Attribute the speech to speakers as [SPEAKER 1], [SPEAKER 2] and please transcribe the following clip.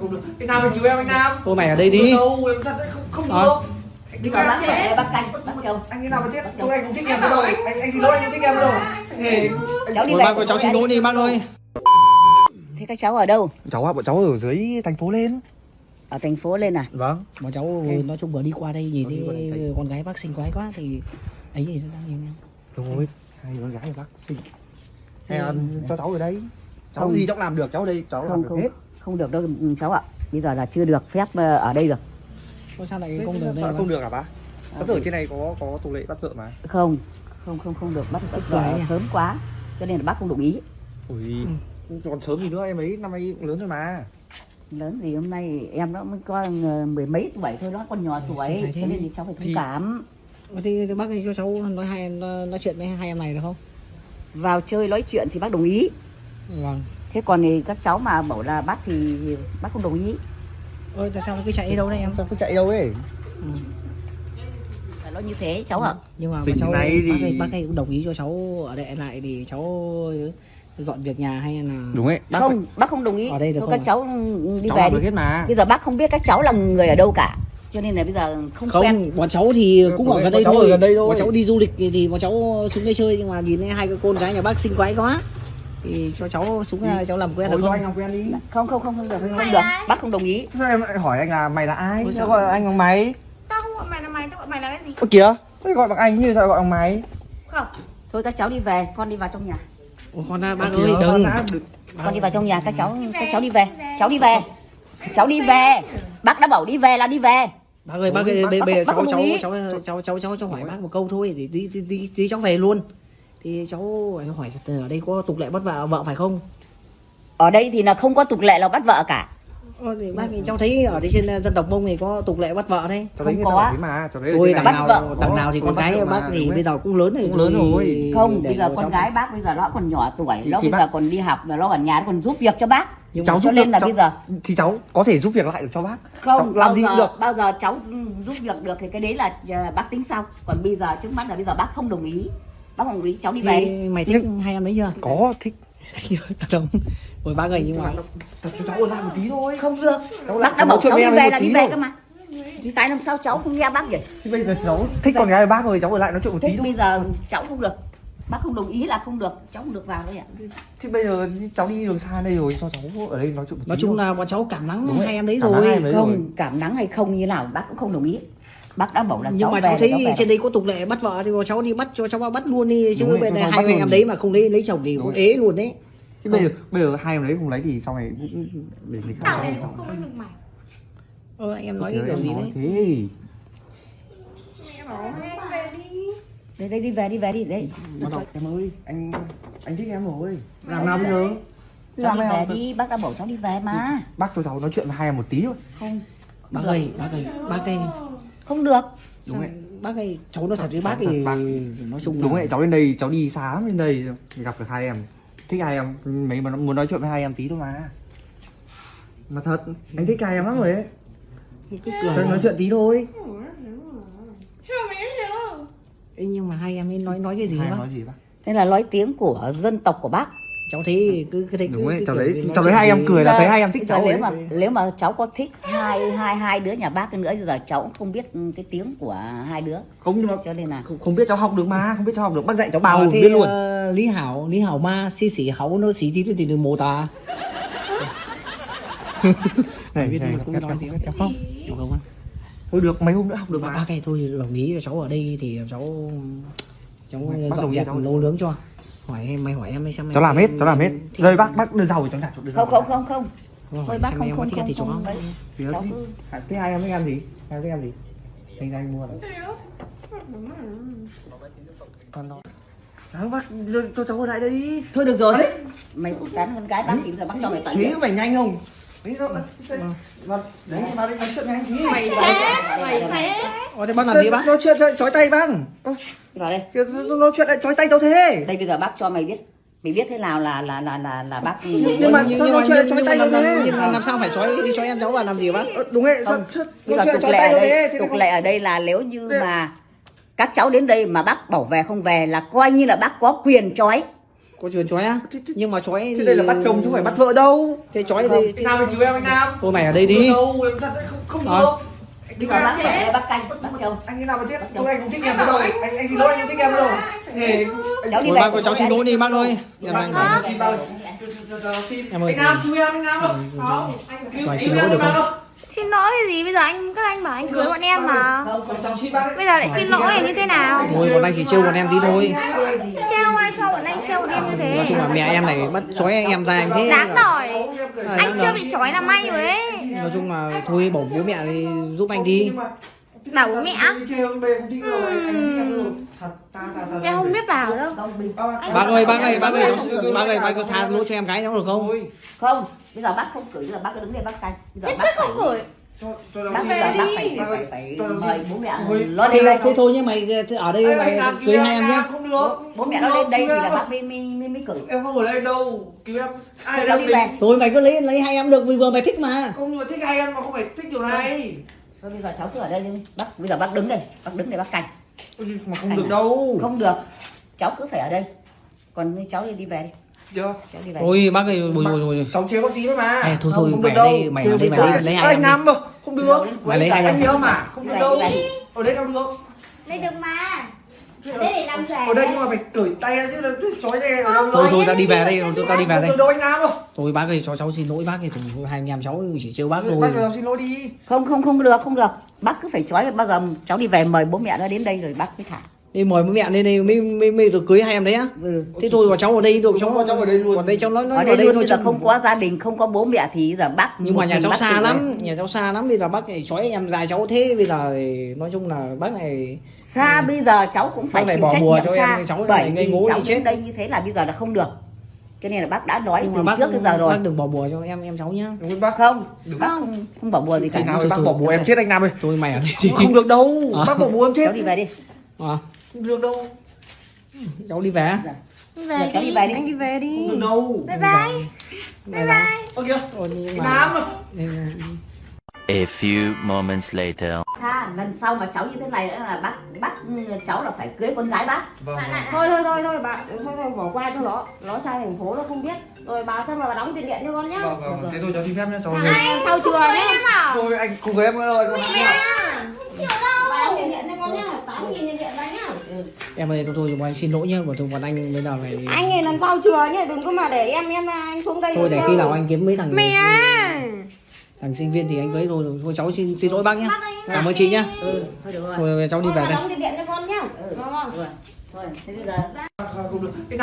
[SPEAKER 1] Không được. Anh Nam anh cứu em anh Nam.
[SPEAKER 2] Thôi mày ở đây đi.
[SPEAKER 1] Đâu, em thật đấy, không không được. Anh
[SPEAKER 3] giờ
[SPEAKER 1] em.
[SPEAKER 3] bác đây bác canh, bác Châu.
[SPEAKER 1] Anh như nào mà chết? Tôi anh không thích em đâu. Anh anh xin lỗi anh không thích em đâu.
[SPEAKER 3] Cháu đi về.
[SPEAKER 2] bác ơi, cháu xin lỗi đi bác ơi.
[SPEAKER 3] Thế các cháu ở đâu?
[SPEAKER 1] Cháu ạ, bọn cháu ở dưới thành phố lên.
[SPEAKER 3] Ở thành phố lên à?
[SPEAKER 1] Vâng.
[SPEAKER 2] Bọn cháu nói chung vừa đi qua đây nhìn
[SPEAKER 1] đi
[SPEAKER 2] thấy con gái bác xinh quái quá thì ấy thì đang nhìn.
[SPEAKER 1] Đúng rồi. Hai con gái bác xinh. Hay là cho cháu ở đây. Cháu
[SPEAKER 3] Không.
[SPEAKER 1] gì cháu làm được cháu ở đây, cháu làm được
[SPEAKER 3] không
[SPEAKER 1] hết.
[SPEAKER 3] Không được đâu ừ, cháu ạ. Bây giờ là chưa được phép ờ, ở đây được.
[SPEAKER 2] Sao lại không được
[SPEAKER 1] không được hả bác? Cháu tưởng trên này có có tục lệ bắt vợ mà.
[SPEAKER 3] Không, không không không được bắt bắt vợ
[SPEAKER 2] nhỉ?
[SPEAKER 3] sớm quá. Cho nên là bác không đồng ý.
[SPEAKER 1] Ui. Còn sớm gì nữa em ấy năm nay cũng lớn rồi mà.
[SPEAKER 3] Lớn gì hôm nay em nó mới có ờ, mười mấy tuổi thôi đó còn nhỏ tuổi cho nên thì cháu phải thông
[SPEAKER 1] Thì-
[SPEAKER 3] cảm
[SPEAKER 2] Thì bác cho cháu nói hai nói, nói chuyện với hai em này được không?
[SPEAKER 3] vào chơi nói chuyện thì bác đồng ý
[SPEAKER 2] Vâng.
[SPEAKER 3] Thế còn thì các cháu mà bảo là bắt thì bác không đồng ý
[SPEAKER 2] Ôi tại sao cứ chạy đi đâu đấy em?
[SPEAKER 1] Sao cứ chạy đâu ấy?
[SPEAKER 2] Ừ.
[SPEAKER 3] phải nói như thế cháu ạ
[SPEAKER 2] Nhưng mà
[SPEAKER 1] Xinh
[SPEAKER 2] cháu
[SPEAKER 1] này
[SPEAKER 2] bác,
[SPEAKER 1] thì-
[SPEAKER 2] ấy, bác ấy cũng đồng ý cho cháu ở đây lại thì cháu dọn việc nhà hay là
[SPEAKER 1] Đúng ấy. Bác
[SPEAKER 3] không bác không đồng ý
[SPEAKER 2] Ở đây được
[SPEAKER 3] thôi
[SPEAKER 2] không
[SPEAKER 3] các
[SPEAKER 2] ạ?
[SPEAKER 3] cháu đi
[SPEAKER 1] cháu
[SPEAKER 3] về đi
[SPEAKER 1] hết mà.
[SPEAKER 3] bây giờ bác không biết các cháu là người ở đâu cả cho nên là bây giờ không,
[SPEAKER 2] không
[SPEAKER 3] quen
[SPEAKER 2] bọn cháu thì cũng ở gần đây thôi
[SPEAKER 1] gần đây thôi.
[SPEAKER 2] bọn cháu đi du lịch thì, thì bọn cháu xuống đây chơi nhưng mà nhìn thấy hai cái con gái nhà bác xinh quái quá thì cho cháu xuống ra cháu làm quen được không?
[SPEAKER 1] anh làm quen đi.
[SPEAKER 3] không không không không được không được. bác không đồng ý.
[SPEAKER 1] Sao em lại hỏi anh là mày là ai?
[SPEAKER 2] Ôi
[SPEAKER 1] Sao gọi anh bằng mày?
[SPEAKER 4] Tao không gọi mày là mày, tao gọi mày là cái gì?
[SPEAKER 1] Ơ kìa, tôi gọi bằng anh như sao gọi bằng mày?
[SPEAKER 4] Không.
[SPEAKER 3] thôi các cháu đi về con đi vào trong nhà.
[SPEAKER 2] Ủa, con à, bác
[SPEAKER 1] kìa,
[SPEAKER 2] ơi đừng
[SPEAKER 1] được-
[SPEAKER 3] con đi vào trong nhà các cháu các cháu đi về. cháu đi về. Cháu đi về. Bác đã bảo đi về là đi về.
[SPEAKER 2] Bác ơi bác ơi
[SPEAKER 1] Bác-
[SPEAKER 2] bây
[SPEAKER 3] bác
[SPEAKER 2] bây giờ
[SPEAKER 3] không- bác
[SPEAKER 2] cháu cháu cháu cháu cháu cháu cháu hỏi bác một câu thôi thì đi đi đi, đi cháu về luôn thì cháu hỏi ở đây có tục lệ bắt vợ vợ phải không
[SPEAKER 3] ở đây thì là không có tục lệ là bắt vợ cả
[SPEAKER 2] Ờ, thì bác thì cháu thấy ở đây trên ờ, dân tộc mông thì có tục lệ bắt vợ đấy
[SPEAKER 1] Cháu
[SPEAKER 3] Không có.
[SPEAKER 1] mà, cháu thấy
[SPEAKER 2] đằng
[SPEAKER 1] này
[SPEAKER 3] bắt
[SPEAKER 2] nào
[SPEAKER 3] vợ.
[SPEAKER 2] đằng nào thì con gái bác thì bây giờ cũng lớn rồi
[SPEAKER 1] Cũng lớn rồi.
[SPEAKER 3] không bây giờ con gái bác bây giờ nó còn nhỏ tuổi nó
[SPEAKER 1] thì
[SPEAKER 3] bây giờ còn đi học và nó ở nhà nó còn giúp việc cho bác
[SPEAKER 2] Nhưng
[SPEAKER 1] cháu
[SPEAKER 3] cho
[SPEAKER 1] giúp
[SPEAKER 3] nên là
[SPEAKER 1] cháu-
[SPEAKER 3] bây giờ
[SPEAKER 1] thì cháu có thể giúp việc lại được cho bác.
[SPEAKER 3] không
[SPEAKER 1] cháu làm
[SPEAKER 3] bao
[SPEAKER 1] gì
[SPEAKER 3] giờ
[SPEAKER 1] cũng được.
[SPEAKER 3] bao giờ cháu giúp việc được thì cái đấy là ờ, bác tính sau còn bây giờ trước mắt là bây giờ bác không đồng ý bác không đồng ý cháu đi về đi.
[SPEAKER 2] mày thích hai em đấy chưa?
[SPEAKER 1] Có thích.
[SPEAKER 2] không ôi bác ơi nhưng mà
[SPEAKER 1] Thật cho cháu ở lại một tí thôi.
[SPEAKER 3] không được.
[SPEAKER 1] Cháu
[SPEAKER 3] bác đã bảo cháu đi về là đi về cơ mà. Tại làm sao cháu không nghe bác vậy
[SPEAKER 1] Thì bây giờ cháu thích con gái bác rồi, cháu ở lại nói chuyện một tí thôi.
[SPEAKER 3] bây giờ cháu không được. Bác không đồng ý là không được. Cháu không được vào đấy ạ.
[SPEAKER 1] Thì bây giờ cháu đi đường xa đây rồi, cho cháu ở đây nói chuyện một tí
[SPEAKER 2] nói chung là bọn cháu cảm nắng
[SPEAKER 1] rồi,
[SPEAKER 2] hai em đấy
[SPEAKER 1] cảm
[SPEAKER 2] rồi.
[SPEAKER 3] không cảm nắng hay không như nào bác cũng không đồng ý bác đã bảo là
[SPEAKER 2] nhưng
[SPEAKER 3] cháu
[SPEAKER 2] mà cháu thấy
[SPEAKER 3] cháu
[SPEAKER 2] trên đây có tục lệ bắt vợ thì cháu đi bắt cho cháu bắt luôn đi chứ này
[SPEAKER 1] cháu
[SPEAKER 2] hai
[SPEAKER 1] bắt
[SPEAKER 2] em đấy mà không lấy lấy chồng thì cũng ế luôn đấy.
[SPEAKER 1] Chứ bây giờ bây giờ hai em đấy không lấy thì sau này cũng để người khác
[SPEAKER 4] Tao
[SPEAKER 1] sau.
[SPEAKER 4] đây cũng không biết được mày.
[SPEAKER 2] anh em nói kiểu gì đấy?
[SPEAKER 1] Thế.
[SPEAKER 4] Mẹ bảo hay anh về đi.
[SPEAKER 3] đây đây đi về đi về đi. Đấy
[SPEAKER 1] Bắt đầu em ơi, anh anh thích em rồi. Làm nào bây giờ?
[SPEAKER 3] cháu đi
[SPEAKER 1] Làm
[SPEAKER 3] về đi. bác đã bảo cháu đi về mà.
[SPEAKER 1] Bác cho cháu nói chuyện với hai em một tí thôi.
[SPEAKER 3] không.
[SPEAKER 2] Bác ơi. bác ơi bác ơi
[SPEAKER 3] không được
[SPEAKER 1] Đúng rồi.
[SPEAKER 2] bác ơi cháu nói thật với bác thì
[SPEAKER 1] bác.
[SPEAKER 2] nói chung
[SPEAKER 1] Đúng
[SPEAKER 2] là
[SPEAKER 1] vậy, cháu lên đây, cháu đi xa lắm lên đây gặp được hai em. Thích hai em, mấy mà muốn nói chuyện với hai em tí thôi mà. Mà thật, anh thích hai em lắm rồi ấy. anh nói chuyện tí thôi.
[SPEAKER 2] Ê, nhưng mà hai em ấy nói nói cái gì bác
[SPEAKER 1] nói gì bác?
[SPEAKER 3] đây là nói tiếng của dân tộc của bác
[SPEAKER 2] cháu thấy cứ cứ thấy
[SPEAKER 1] Đúng
[SPEAKER 2] cứ, cứ
[SPEAKER 1] cháu
[SPEAKER 2] nói
[SPEAKER 1] cháu thấy hai em cười là
[SPEAKER 3] Giờ-
[SPEAKER 1] thấy hai em thích cháu
[SPEAKER 3] nếu
[SPEAKER 1] ấy.
[SPEAKER 3] mà nếu mà cháu có thích hai hai hai đứa nhà bác nữa thì giờ cháu cũng không biết cái tiếng của hai đứa
[SPEAKER 1] Không nhưng mà
[SPEAKER 3] cho nên là
[SPEAKER 1] không, biết cháu học được mà, không biết cháu học được. Bác dạy cháu
[SPEAKER 2] Ờ,
[SPEAKER 1] biết
[SPEAKER 2] thế,
[SPEAKER 1] luôn.
[SPEAKER 2] ờ, Lý Hảo Lý Hảo ma xí xỉ hấu nó xí tí thì đừng mồ tà
[SPEAKER 1] Này,
[SPEAKER 2] biết mà cũng nói
[SPEAKER 1] em không?
[SPEAKER 2] được không
[SPEAKER 1] Thôi được, mấy hôm nữa học được mà.
[SPEAKER 2] bác ơi thôi đồng ý cho cháu ở đây thì cháu cháu dọn dẹp nấu nướng cho hỏi em mày hỏi em đi xem em
[SPEAKER 1] Cháu làm hết, cháu làm hết.
[SPEAKER 2] thích-
[SPEAKER 1] Đây bác, bác đưa giàu cho cháu trả đưa giàu.
[SPEAKER 3] không không không không thôi bác không không không
[SPEAKER 2] thì cháu
[SPEAKER 3] không
[SPEAKER 1] Thì
[SPEAKER 3] cháu
[SPEAKER 1] thì-
[SPEAKER 3] cứ
[SPEAKER 1] à, Thế hai em thích ăn gì? Hai em thích ăn gì? Anh anh mua nó. Đó, bác đưa cho cháu lại đây đi.
[SPEAKER 3] thôi được rồi
[SPEAKER 1] Đấy.
[SPEAKER 3] mày tán con gái bác thì bây giờ bác cho mày toàn
[SPEAKER 1] Thế phải nhanh không? Đấy đâu, Vâng. Đấy, vào đây nói chuyện với anh tí.
[SPEAKER 4] Mày thế, mày thế.
[SPEAKER 2] Ồ, thế bác làm gì bác
[SPEAKER 1] Nói chuyện chói tay bác. Ơ,
[SPEAKER 3] vào đây
[SPEAKER 1] nói chuyện lại chói tay cháu thế.
[SPEAKER 3] đây bây giờ bác cho mày biết mày biết thế nào là là là là là bác
[SPEAKER 1] Nhưng mà sao nói chuyện lại chói tay đâu
[SPEAKER 2] làm,
[SPEAKER 1] thế?
[SPEAKER 2] nhưng mà làm sao phải chói chói em cháu vào làm gì bác
[SPEAKER 1] Ờ, đúng rồi, sao
[SPEAKER 3] bây giờ
[SPEAKER 1] chuyện
[SPEAKER 3] tục
[SPEAKER 1] chói
[SPEAKER 3] lệ
[SPEAKER 1] tay
[SPEAKER 3] ở
[SPEAKER 1] đâu
[SPEAKER 3] đây tục lệ ở đây là nếu như mà các cháu đến đây mà bác bảo về không về là coi như là bác có quyền chói
[SPEAKER 2] có chuyện chói á nhưng mà chói
[SPEAKER 1] Thế đây là bắt chồng chứ không phải bắt vợ đâu.
[SPEAKER 2] Thế chói thì
[SPEAKER 1] Anh Nam chú em anh Nam?
[SPEAKER 2] Thôi mày ở đây đi.
[SPEAKER 1] đâu em thật đấy, không, không được. Anh cứu
[SPEAKER 3] giờ
[SPEAKER 1] em
[SPEAKER 3] bác đây bác canh bác trông
[SPEAKER 1] anh thế nào mà chết? Tôi anh không thích em đâu. anh anh xin lỗi anh không thích em đâu. Thề
[SPEAKER 3] cháu đi về
[SPEAKER 2] cháu xin lỗi đi bác ơi. Em
[SPEAKER 1] bác xin
[SPEAKER 2] Em ơi,
[SPEAKER 1] anh Nam cứu em anh Nam ơi.
[SPEAKER 4] Không, anh
[SPEAKER 2] xin
[SPEAKER 1] em
[SPEAKER 2] lỗi được
[SPEAKER 1] anh
[SPEAKER 2] không?
[SPEAKER 4] Xin lỗi cái gì? Bây giờ anh các anh bảo anh cưới bọn em mà. Bây giờ lại xin lỗi như thế nào?
[SPEAKER 2] Thôi bọn anh chỉ trêu bọn em tí thôi.
[SPEAKER 4] Treo ai cho bọn anh treo bọn em như
[SPEAKER 2] nói
[SPEAKER 4] thế
[SPEAKER 2] chung là mẹ em này bắt chói em ra anh thế.
[SPEAKER 4] Đáng.
[SPEAKER 2] À,
[SPEAKER 4] Anh chưa bị trói là may rồi đấy.
[SPEAKER 2] Nói chung là thôi bảo bố mẹ đi giúp anh đi
[SPEAKER 4] Bảo bố mẹ
[SPEAKER 1] em không
[SPEAKER 4] biết bảo đâu.
[SPEAKER 2] Bác ơi bác ơi bác ơi. Bác ơi bác có tha lỗi cho em gái cháu được không?
[SPEAKER 1] Thôi,
[SPEAKER 3] không bây giờ bác không cử bây giờ bác cứ đứng đây bác canh. Bây giờ bác phải
[SPEAKER 4] không khởi
[SPEAKER 1] cho cho cháu
[SPEAKER 3] bác
[SPEAKER 4] đi.
[SPEAKER 3] phải phải phải
[SPEAKER 1] cháu
[SPEAKER 3] mời bố mẹ
[SPEAKER 1] Thôi,
[SPEAKER 3] lo đây.
[SPEAKER 2] Thế thôi nhé mày ở đây mày cưới
[SPEAKER 1] em,
[SPEAKER 2] hai em nhé.
[SPEAKER 1] không được.
[SPEAKER 3] Bố mẹ nó lên đây thì là
[SPEAKER 1] ơi.
[SPEAKER 3] bác mới mới mới mới cử
[SPEAKER 1] em không ở đây đâu cứu em ai đang
[SPEAKER 3] đi về.
[SPEAKER 2] Thôi mày cứ lấy lấy hai em được vì vừa mày thích mà.
[SPEAKER 1] Không mà thích hai em mà không phải thích điều này
[SPEAKER 3] thôi bây giờ cháu cứ ở đây đi. Bác bây giờ bác đứng đây. Bác đứng đây bác canh.
[SPEAKER 1] Ôi, mà không được đâu.
[SPEAKER 3] Không được. Cháu cứ phải ở đây. Còn cháu đi đi về đi.
[SPEAKER 1] Chưa
[SPEAKER 3] cháu đi về.
[SPEAKER 2] Thôi bác ơi bồi bồi bồi
[SPEAKER 1] cháu chế bác tí nữa mà.
[SPEAKER 2] Ê, thôi
[SPEAKER 3] Không,
[SPEAKER 2] thôi
[SPEAKER 1] không
[SPEAKER 2] mày
[SPEAKER 1] đâu.
[SPEAKER 2] đây mày
[SPEAKER 3] Chưa
[SPEAKER 2] ở đây
[SPEAKER 3] bây
[SPEAKER 2] mày
[SPEAKER 3] giờ.
[SPEAKER 2] lấy, lấy hai
[SPEAKER 1] anh mà? không được.
[SPEAKER 2] Mày lấy hai
[SPEAKER 1] anh nhớ mà không được
[SPEAKER 3] Đi
[SPEAKER 1] đâu.
[SPEAKER 3] đi
[SPEAKER 1] ở đây đâu được.
[SPEAKER 4] Đây được mà Ở đây để làm giả
[SPEAKER 1] ở đây nhưng mà phải cởi tay ra chứ là chói tay ở đâu
[SPEAKER 2] thôi thôi ta đi về đây chúng ta đi về
[SPEAKER 1] không
[SPEAKER 2] đây
[SPEAKER 1] đâu anh Nam ơi
[SPEAKER 2] thôi bác ơi cho cháu xin lỗi bác thì thôi hai anh em cháu chỉ trêu bác thôi.
[SPEAKER 1] bác cháu xin lỗi đi.
[SPEAKER 3] Không không không được không được. Bác cứ phải trói bao giờ cháu đi về mời bố mẹ nó đến đây rồi bác mới thả
[SPEAKER 2] đi mời bố mẹ lên đây mới mới mới được cưới hai em đấy á.
[SPEAKER 3] Ừ.
[SPEAKER 2] thế thôi mà cháu ở đây được cháu
[SPEAKER 1] Cháu- cháu ở đây luôn.
[SPEAKER 2] còn đây cháu nói nói
[SPEAKER 3] ở đây luôn bây giờ
[SPEAKER 2] chứ-
[SPEAKER 3] không có gia đình không có bố mẹ thì giờ bác
[SPEAKER 2] nhưng mà nhà cháu xa lắm nhà cháu xa lắm bây giờ bác này chói em dài cháu thế bây giờ thì nói chung là bác này
[SPEAKER 3] xa bây giờ cháu cũng phải chịu trách
[SPEAKER 2] bùa
[SPEAKER 3] nhiệm
[SPEAKER 2] cho
[SPEAKER 3] xa.
[SPEAKER 2] em, cháu
[SPEAKER 3] bởi vì cháu đến đây như thế là bây giờ là không được. Cho nên là bác đã nói
[SPEAKER 2] nhưng
[SPEAKER 3] từ
[SPEAKER 2] bác
[SPEAKER 3] trước đến giờ rồi.
[SPEAKER 2] bác đừng bỏ bùa cho em em cháu nhá.
[SPEAKER 1] Đúng không bác
[SPEAKER 3] không.
[SPEAKER 1] Đúng.
[SPEAKER 3] bác không không bỏ bùa gì cả.
[SPEAKER 2] Thôi,
[SPEAKER 1] bác bỏ bùa em chết anh Nam ơi.
[SPEAKER 2] Thôi mày ở đây
[SPEAKER 1] không được đâu.
[SPEAKER 2] À.
[SPEAKER 1] bác bỏ bùa em chết.
[SPEAKER 3] Cháu đi về đi.
[SPEAKER 2] À,
[SPEAKER 1] không được đâu.
[SPEAKER 2] Cháu đi về
[SPEAKER 4] Đi
[SPEAKER 3] Giờ
[SPEAKER 4] về
[SPEAKER 3] cháu
[SPEAKER 4] đi
[SPEAKER 3] về đi.
[SPEAKER 4] Anh đi về đi.
[SPEAKER 1] Không được đâu.
[SPEAKER 4] Bye bye.
[SPEAKER 2] Bye bye.
[SPEAKER 1] Ơ kìa. Anh
[SPEAKER 2] mà-
[SPEAKER 1] Nam à
[SPEAKER 5] A few moments later.
[SPEAKER 3] tha lần sau mà cháu như thế này là bác bắt cháu là phải cưới con gái bác.
[SPEAKER 1] Vâng. Vâng.
[SPEAKER 2] thôi thôi thôi thôi bà thôi thôi bỏ qua cho nó. Nó trai thành phố nó không biết. Rồi bà xem mà bà đóng tiền điện cho con nhá?
[SPEAKER 1] Vâng vâng thế thôi cháu xin phép nhé cháu
[SPEAKER 4] Anh sau em bảo
[SPEAKER 1] thôi anh không cưới em nữa không
[SPEAKER 4] Mẹ Chịu đâu
[SPEAKER 2] bà đóng tiền điện cho con nhá tám nghìn tiền điện ra nhá em ơi thôi thôi bọn anh xin lỗi nhá bọn tôi bọn anh bây giờ này
[SPEAKER 6] anh này lần sau chùa nhé đừng có mà để em em anh xuống đây
[SPEAKER 2] thôi để khi nào anh kiếm mấy thằng
[SPEAKER 4] Mẹ
[SPEAKER 2] thằng sinh viên thì anh cưới rồi thôi cháu xin xin lỗi bác nhá. Cảm ơn chị nhá.
[SPEAKER 3] Ừ thôi được rồi.
[SPEAKER 2] Thôi cháu đi
[SPEAKER 6] Thôi
[SPEAKER 2] về đây.
[SPEAKER 6] điện cho con nhá.
[SPEAKER 3] Ừ. Rồi thôi thế bây giờ
[SPEAKER 1] không được